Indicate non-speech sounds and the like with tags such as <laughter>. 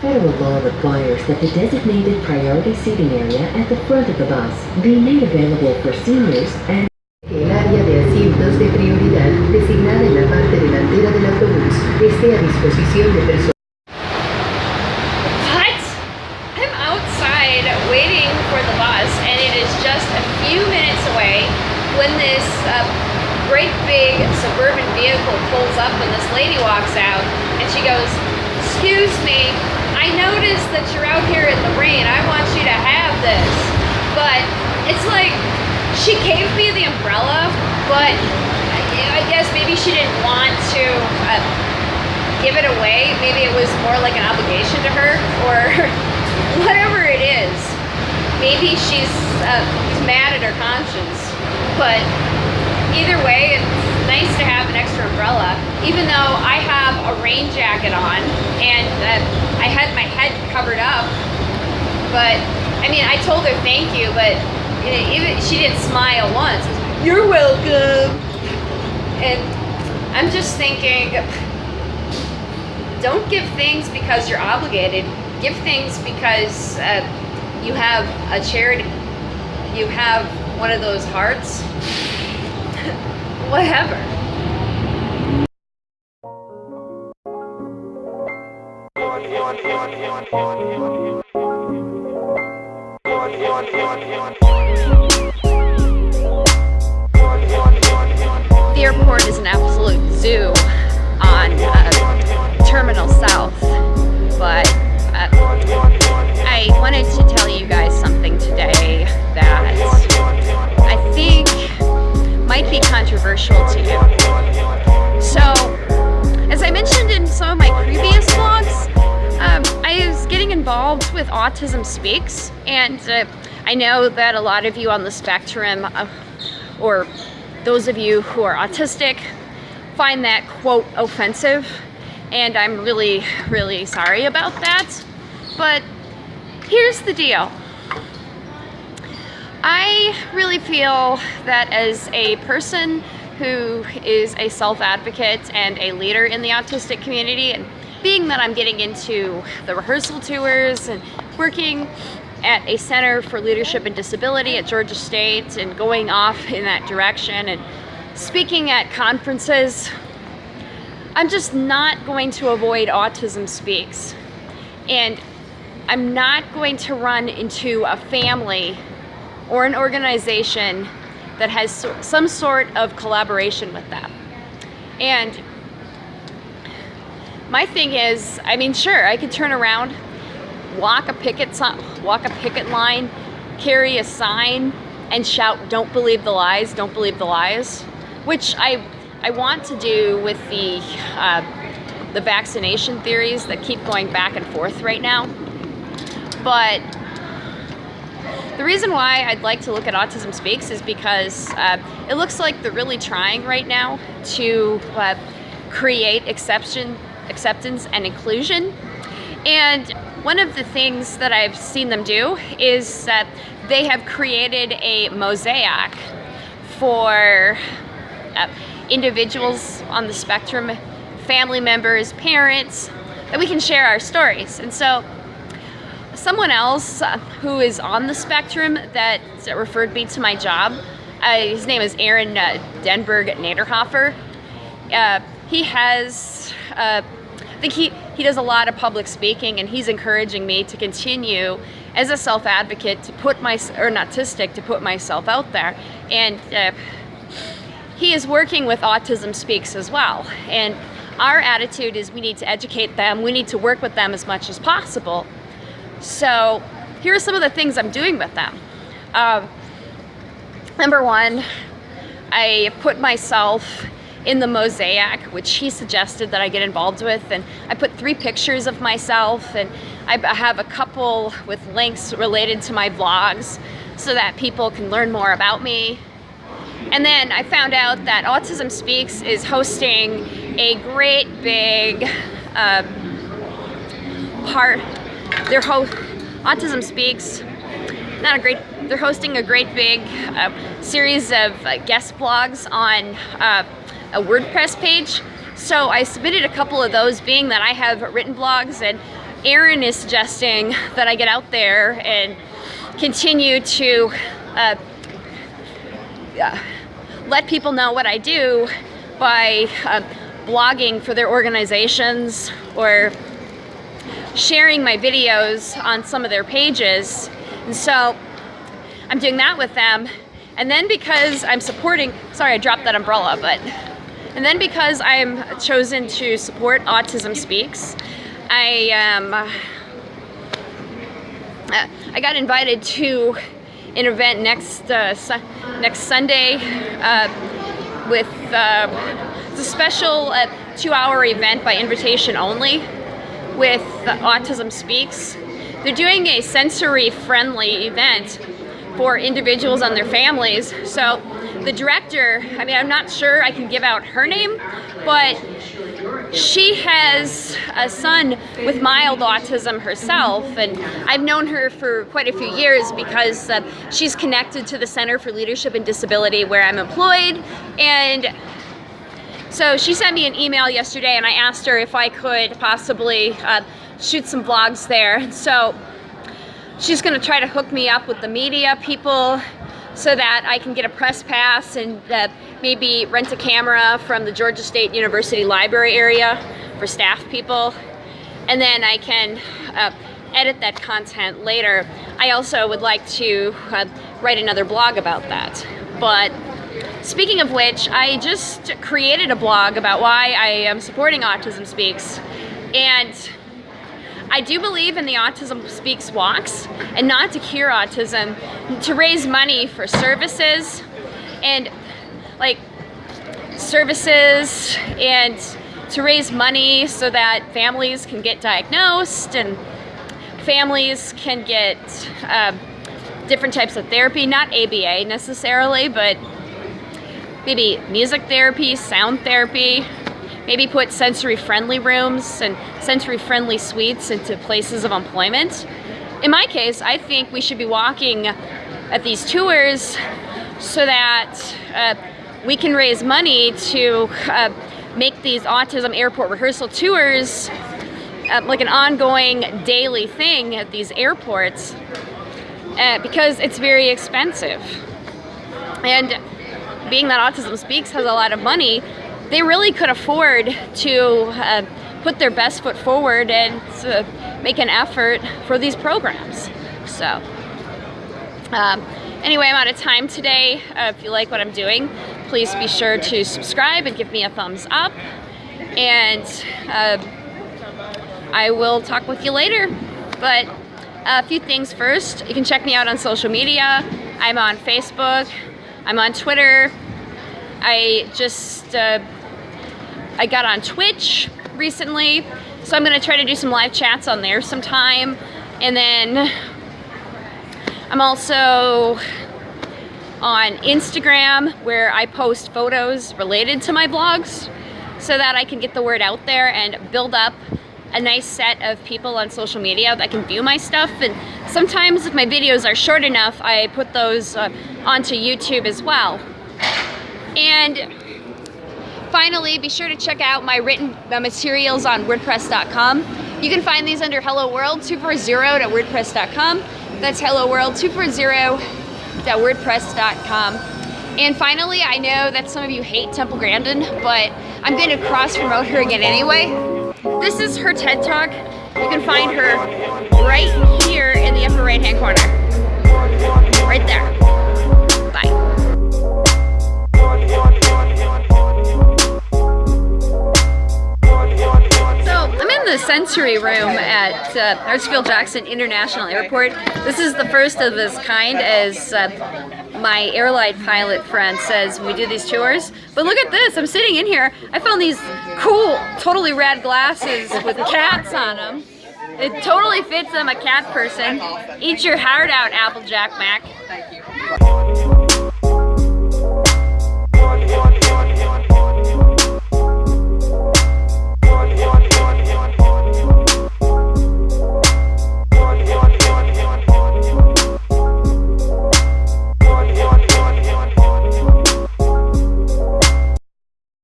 Federal law requires that the designated priority seating area at the front of the bus be made available for seniors and El área de asientos de prioridad designada en la parte delantera del autobús esté a disposición de personas. What? I'm outside waiting for the bus and it is just a few minutes away when this uh, great big suburban vehicle pulls up and this lady walks out and she goes, excuse me, I noticed that you're out here in the rain. I want you to have this. But it's like, she gave me the umbrella, but I guess maybe she didn't want to uh, give it away. Maybe it was more like an obligation to her or <laughs> whatever it is. Maybe she's uh, mad at her conscience. But either way, it's nice to have an extra umbrella. Even though I have a rain jacket on and uh, I had my head covered up. But I mean, I told her thank you, but even she didn't smile once. You're welcome. And I'm just thinking, don't give things because you're obligated. Give things because uh, you have a charity. You have one of those hearts. <laughs> Whatever. The airport is an absolute zoo on uh, Terminal South, but uh, I wanted to tell you guys something today that I think might be controversial to you. With Autism Speaks, and uh, I know that a lot of you on the spectrum, uh, or those of you who are autistic, find that quote offensive, and I'm really, really sorry about that. But here's the deal. I really feel that as a person who is a self-advocate and a leader in the autistic community, and being that I'm getting into the rehearsal tours and working at a Center for Leadership and Disability at Georgia State and going off in that direction and speaking at conferences, I'm just not going to avoid Autism Speaks. And I'm not going to run into a family or an organization that has some sort of collaboration with them. And my thing is, I mean, sure, I could turn around, walk a picket walk a picket line, carry a sign, and shout, "Don't believe the lies! Don't believe the lies," which I I want to do with the uh, the vaccination theories that keep going back and forth right now. But the reason why I'd like to look at Autism Speaks is because uh, it looks like they're really trying right now to uh, create exception, acceptance and inclusion. And one of the things that I've seen them do is that they have created a mosaic for uh, individuals on the spectrum, family members, parents, that we can share our stories. And so someone else uh, who is on the spectrum that, referred me to my job, uh, his name is Aaron uh, Denberg Naderhofer. Uh, he has, I think he, he does a lot of public speaking and he's encouraging me to continue as a self-advocate to put my, or not autistic, to put myself out there. And uh, he is working with Autism Speaks as well. And our attitude is we need to educate them, we need to work with them as much as possible. So here are some of the things I'm doing with them. Um, number one, I put myself in the mosaic, which he suggested that I get involved with, and I put three pictures of myself, and I have a couple with links related to my blogs so that people can learn more about me. And then I found out that Autism Speaks is hosting a great big uh, part their host, Autism Speaks, not a great, they're hosting a great big uh, series of uh, guest blogs on uh, a WordPress page. So I submitted a couple of those being that I have written blogs and Aaron is suggesting that I get out there and continue to uh, uh, let people know what I do by uh, blogging for their organizations or sharing my videos on some of their pages. And so I'm doing that with them. And then because I'm supporting, sorry, I dropped that umbrella, but, and then because I'm chosen to support Autism Speaks, I, um, uh, I got invited to an event next, uh, su next Sunday uh, with, uh, a special uh, two-hour event by invitation only with Autism Speaks. They're doing a sensory-friendly event for individuals and their families. So the director, I mean, I'm not sure I can give out her name, but she has a son with mild autism herself, and I've known her for quite a few years because uh, she's connected to the Center for Leadership and Disability where I'm employed, and so she sent me an email yesterday and I asked her if I could possibly uh, shoot some vlogs there. So she's gonna try to hook me up with the media people so that I can get a press pass and uh, maybe rent a camera from the Georgia State University Library area for staff people. And then I can uh, edit that content later. I also would like to uh, write another blog about that. But speaking of which, I just created a blog about why I am supporting Autism Speaks. And I do believe in the Autism Speaks walks and not to cure autism, to raise money for services and like services and to raise money so that families can get diagnosed and families can get uh, different types of therapy, not ABA necessarily, but maybe music therapy, sound therapy, maybe put sensory friendly rooms and sensory friendly suites into places of employment. In my case, I think we should be walking at these tours so that uh, we can raise money to uh, make these autism airport rehearsal tours uh, like an ongoing daily thing at these airports uh, because it's very expensive. And being that Autism Speaks has a lot of money, they really could afford to uh, put their best foot forward and make an effort for these programs. So, um, anyway, I'm out of time today. Uh, if you like what I'm doing, please be sure to subscribe and give me a thumbs up. And uh, I will talk with you later. But a few things first. You can check me out on social media. I'm on Facebook. I'm on Twitter. I just uh, I got on Twitch recently, so I'm gonna try to do some live chats on there sometime. And then I'm also on Instagram where I post photos related to my blogs so that I can get the word out there and build up a nice set of people on social media that can view my stuff and sometimes if my videos are short enough I put those uh, onto YouTube as well and Finally, be sure to check out my written uh, materials on WordPress.com. You can find these under Hello World 240.wordpress.com. That's Hello World 240.wordpress.com. And finally, I know that some of you hate Temple Grandin, but I'm going to cross promote her again anyway. This is her TED Talk. You can find her right here in the upper right hand corner. Right there. The sensory room at uh, Jackson International Airport. This is the first of this kind as uh, my airline pilot friend says we do these tours. But look at this, I'm sitting in here. I found these cool, totally rad glasses with cats on them. It totally fits I'm a cat person. Eat your heart out, Applejack Mac. Thank you.